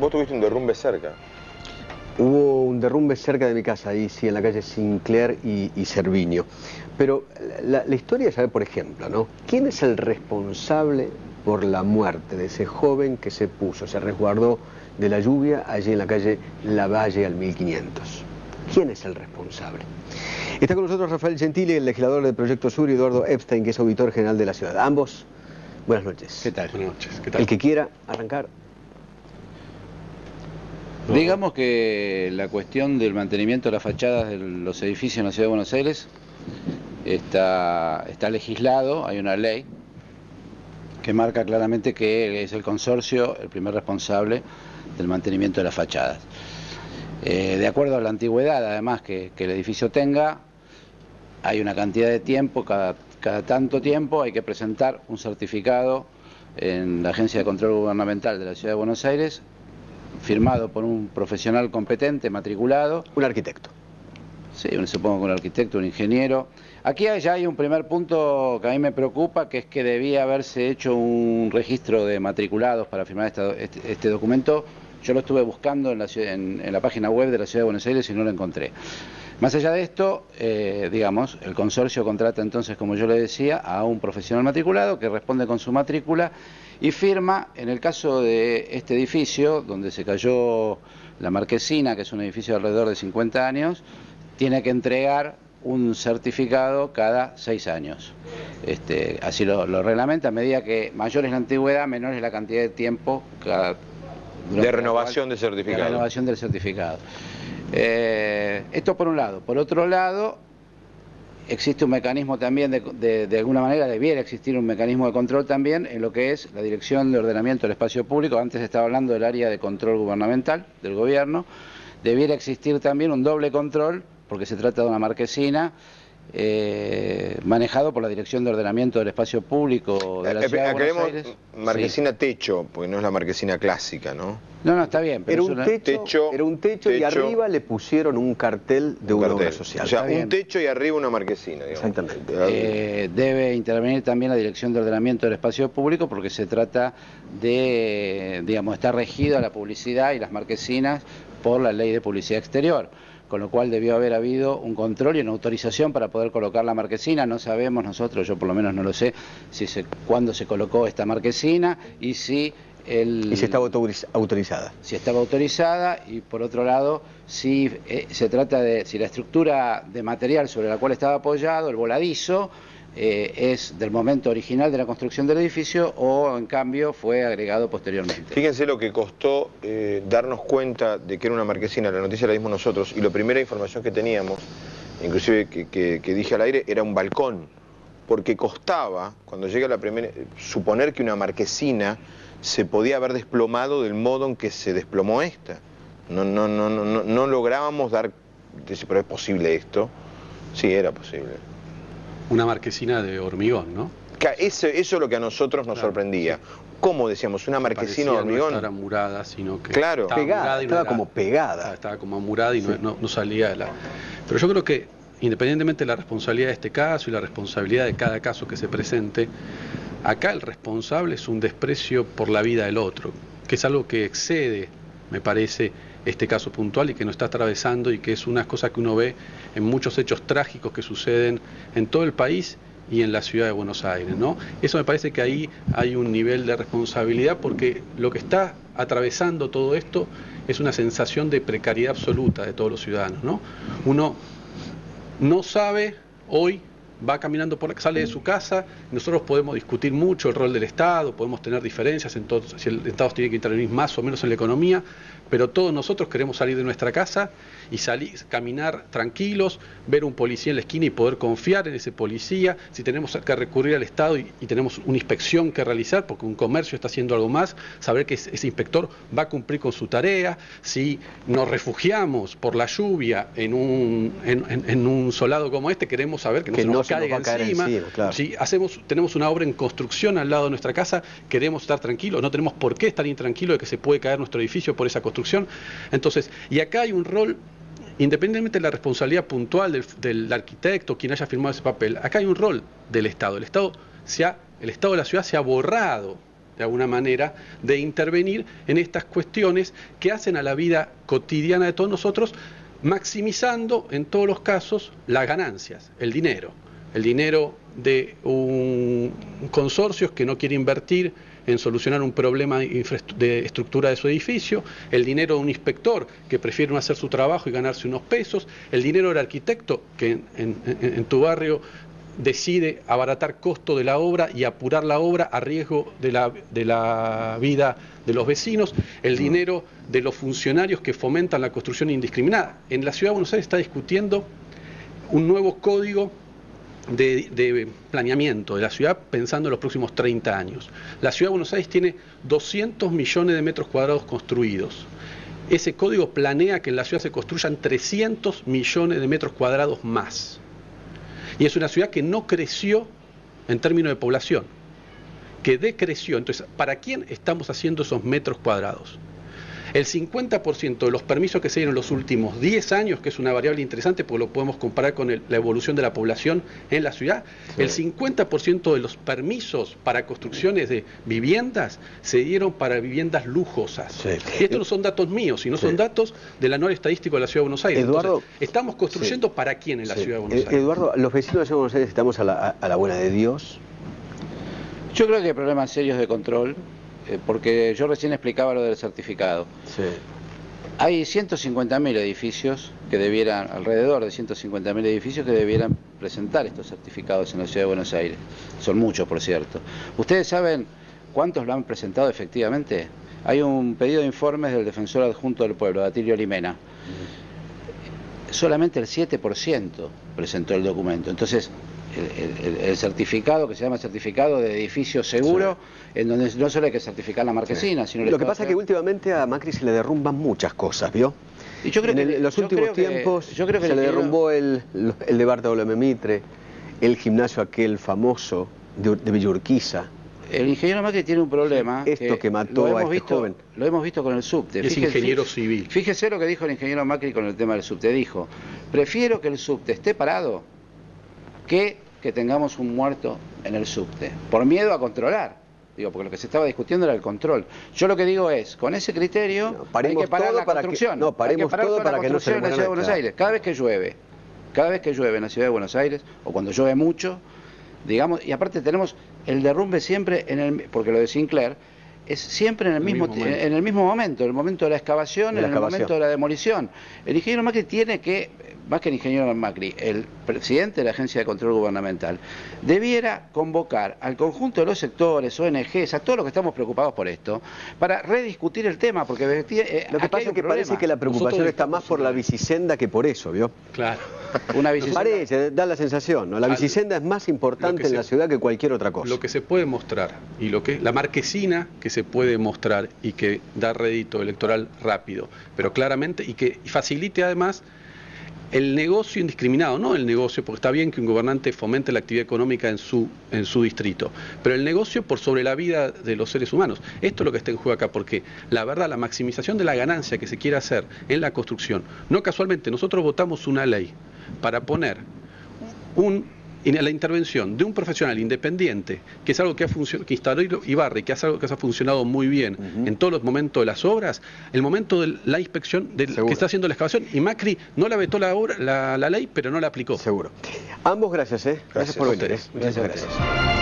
Vos tuviste un derrumbe cerca. Hubo un derrumbe cerca de mi casa, ahí sí, en la calle Sinclair y, y Cerviño. Pero la, la historia es saber, por ejemplo, ¿no? ¿Quién es el responsable por la muerte de ese joven que se puso, se resguardó de la lluvia allí en la calle Lavalle al 1500? ¿Quién es el responsable? Está con nosotros Rafael Gentili, el legislador del Proyecto Sur, y Eduardo Epstein, que es auditor general de la ciudad. Ambos, buenas noches. ¿Qué tal? Buenas noches. ¿Qué tal? El que quiera arrancar. Digamos que la cuestión del mantenimiento de las fachadas de los edificios en la Ciudad de Buenos Aires está, legislado, hay una ley que marca claramente que es el consorcio el primer responsable del mantenimiento de las fachadas. Eh, de acuerdo a la antigüedad, además, que, el edificio tenga, hay una cantidad de tiempo, cada tanto tiempo hay que presentar un certificado en la Agencia de Control Gubernamental de la Ciudad de Buenos Aires firmado por un profesional competente, matriculado. Un arquitecto. Sí, supongo que un arquitecto, un ingeniero. Aquí ya hay un primer punto que a mí me preocupa, que es que debía haberse hecho un registro de matriculados para firmar este, este, este documento. Yo lo estuve buscando en la, en, en la, página web de la Ciudad de Buenos Aires y no lo encontré. Más allá de esto, eh, digamos, el consorcio contrata entonces, como yo le decía, a un profesional matriculado que responde con su matrícula y firma, en el caso de este edificio, donde se cayó la marquesina, que es un edificio de alrededor de 50 años, tiene que entregar un certificado cada seis años. Este, así lo, lo, reglamenta, a medida que mayor es la antigüedad, menor es la cantidad de tiempo cada, de renovación del certificado. De renovación del certificado. Eh, esto por un lado. Por otro lado, existe un mecanismo también, de, de, de, alguna manera debiera existir un mecanismo de control también en lo que es la Dirección de Ordenamiento del Espacio Público. Antes estaba hablando del área de control gubernamental del gobierno. Debiera existir también un doble control, porque se trata de una marquesina eh, manejado por la Dirección de Ordenamiento del Espacio Público de la eh, Ciudad de Buenos Aires. marquesina sí. techo, porque no es la marquesina clásica, ¿no? No, no, está bien. Pero era, un una... techo, techo, era un techo, techo, y arriba le pusieron un cartel de un una obra social. O sea, un techo y arriba una marquesina, digamos. Exactamente. Eh, debe intervenir también la Dirección de Ordenamiento del Espacio Público porque se trata de, digamos, está regido a la publicidad y las marquesinas por la Ley de Publicidad Exterior con lo cual debió haber habido un control y una autorización para poder colocar la marquesina. No sabemos nosotros, yo por lo menos no lo sé, si se, cuándo se colocó esta marquesina y si el, y si estaba autorizada. Si estaba autorizada y por otro lado, si eh, se trata de si la estructura de material sobre la cual estaba apoyado, el voladizo, eh, es del momento original de la construcción del edificio o en cambio fue agregado posteriormente. Fíjense lo que costó eh, darnos cuenta de que era una marquesina, la noticia la dimos nosotros y la primera información que teníamos, inclusive que, que, que dije al aire, era un balcón, porque costaba, cuando llega la primera, suponer que una marquesina se podía haber desplomado del modo en que se desplomó esta. No, no, no, no, no, lográbamos dar, pero es posible esto. Sí, era posible una marquesina de hormigón, ¿no? Eso, eso es lo que a nosotros nos claro, sorprendía. ¿Cómo decíamos? ¿Una marquesina de hormigón? No era murada, sino que claro. estaba, pegada, estaba no como pegada. Estaba como murada y sí. no, no, salía de la... Pero yo creo que, independientemente de la responsabilidad de este caso y la responsabilidad de cada caso que se presente, acá el responsable es un desprecio por la vida del otro, que es algo que excede, me parece, este caso puntual y que nos está atravesando y que es una cosa que uno ve en muchos hechos trágicos que suceden en todo el país y en la ciudad de Buenos Aires, ¿no? Eso me parece que ahí hay un nivel de responsabilidad porque lo que está atravesando todo esto es una sensación de precariedad absoluta de todos los ciudadanos, ¿no? Uno no sabe hoy va caminando por sale de su casa, nosotros podemos discutir mucho el rol del Estado, podemos tener diferencias en todo, si el Estado tiene que intervenir más o menos en la economía, pero todos nosotros queremos salir de nuestra casa y salir, caminar tranquilos, ver un policía en la esquina y poder confiar en ese policía, si tenemos que recurrir al Estado y, y tenemos una inspección que realizar, porque un comercio está haciendo algo más, saber que ese, ese inspector va a cumplir con su tarea, si nos refugiamos por la lluvia en un, en, en, en un solado como este, queremos saber que no que se nos no caiga nos encima, claro. si hacemos, tenemos una obra en construcción al lado de nuestra casa, queremos estar tranquilos, no tenemos por qué estar intranquilos de que se puede caer nuestro edificio por esa construcción. Entonces, y acá hay un rol, independientemente de la responsabilidad puntual del, del arquitecto, quien haya firmado ese papel, acá hay un rol del Estado. El Estado, se ha, el Estado de la ciudad se ha borrado de alguna manera, de intervenir en estas cuestiones que hacen a la vida cotidiana de todos nosotros, maximizando en todos los casos las ganancias, el dinero. El dinero de un consorcio que no quiere invertir en solucionar un problema de estructura de su edificio, el dinero de un inspector que prefiere no hacer su trabajo y ganarse unos pesos, el dinero del arquitecto que en, tu barrio decide abaratar costo de la obra y apurar la obra a riesgo de la, de la vida de los vecinos, el dinero de los funcionarios que fomentan la construcción indiscriminada. En la Ciudad de Buenos Aires está discutiendo un nuevo código de, planeamiento de la ciudad pensando en los próximos 30 años. La ciudad de Buenos Aires tiene 200 millones de metros cuadrados construidos. Ese código planea que en la ciudad se construyan 300 millones de metros cuadrados más. Y es una ciudad que no creció en términos de población, que decreció. Entonces, ¿para quién estamos haciendo esos metros cuadrados? El 50% de los permisos que se dieron en los últimos 10 años, que es una variable interesante porque lo podemos comparar con la evolución de la población en la ciudad, el 50% de los permisos para construcciones de viviendas se dieron para viviendas lujosas. Y estos no son datos míos, sino son datos del anual estadístico de la Ciudad de Buenos Aires. Eduardo, estamos construyendo para quién en la Ciudad de Buenos eh, Aires. Eduardo, los vecinos de la Ciudad de Buenos Aires estamos a la, a la buena de Dios. Yo creo que hay problemas serios de control porque yo recién explicaba lo del certificado. Sí. Hay 150.000 edificios que debieran, alrededor de 150.000 edificios que debieran presentar estos certificados en la Ciudad de Buenos Aires. Son muchos, por cierto. ¿Ustedes saben cuántos lo han presentado efectivamente? Hay un pedido de informes del defensor adjunto del pueblo, Datilio Limena. Solamente el 7% presentó el documento. Entonces, el, certificado que se llama certificado de edificio seguro, en donde no solo hay que certificar la marquesina, sino... Lo que pasa es que últimamente a Macri se le derrumban muchas cosas, ¿vio? Y yo creo en los últimos tiempos yo creo que se le derrumbó el, el de Bartolomé Mitre, el gimnasio aquel famoso de, de Villurquiza. El ingeniero Macri tiene un problema. Esto que, mató a este joven. Lo hemos visto con el subte. Es ingeniero civil. Fíjese lo que dijo el ingeniero Macri con el tema del subte. Dijo, prefiero que el subte esté parado que que tengamos un muerto en el subte, por miedo a controlar. Digo, porque lo que se estaba discutiendo era el control. Yo lo que digo es, con ese criterio hay que parar la construcción. no, paremos todo para que no se en la Ciudad de Buenos Aires. Cada vez que llueve, cada vez que llueve en la Ciudad de Buenos Aires, o cuando llueve mucho, digamos, y aparte tenemos el derrumbe siempre en el, porque lo de Sinclair, es siempre en el, mismo, en el mismo momento, en el momento de la excavación, en el momento de la demolición. El ingeniero Macri tiene que más que el ingeniero Macri, el presidente de la Agencia de Control Gubernamental, debiera convocar al conjunto de los sectores, ONGs, a todos los que estamos preocupados por esto, para rediscutir el tema, porque eh, lo que pasa es que parece que la preocupación está más por la bicisenda que por eso, ¿vio? Claro. Una bicisenda. Parece, da la sensación, ¿no? La bicisenda es más importante en la ciudad que cualquier otra cosa. Lo que se puede mostrar y lo que la marquesina que se puede mostrar y que da rédito electoral rápido, pero claramente y que facilite además el negocio indiscriminado, no el negocio, porque está bien que un gobernante fomente la actividad económica en su, en su distrito, pero el negocio por sobre la vida de los seres humanos. Esto es lo que está en juego acá, porque la verdad, la maximización de la ganancia que se quiere hacer en la construcción, no casualmente, nosotros votamos una ley para poner un la intervención de un profesional independiente, que es algo que, ha que instaló Ibarre, que es algo que ha funcionado muy bien en todos los momentos de las obras, el momento de la inspección del que está haciendo la excavación, y Macri no la vetó la, obra, la, ley, pero no la aplicó. Seguro. Ambos gracias, ¿eh? Gracias, por venir. ¿eh? Muchas gracias.